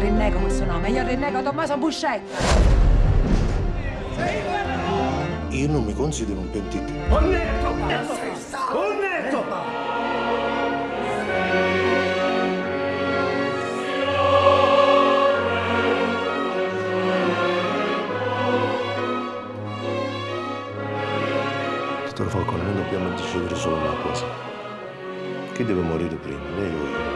rinnego questo nome, io rinnego Tommaso Buscetta. Io non mi considero un pentito. Onnetto! Onnetto! Dottor Falcone, noi dobbiamo decidere solo una cosa. Chi deve morire prima, lei o io?